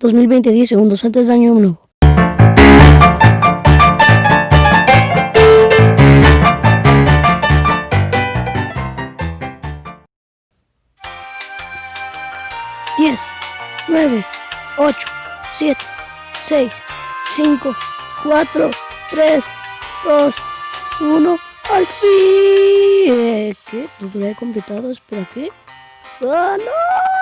2020, 10 segundos antes de año nuevo. Diez, nueve, ocho, siete, seis, cinco, cuatro, tres, dos, uno. ¡Al fin! Eh, ¿Qué? ¿Tutorial completado? ¿Espera qué? ¡Ah, no!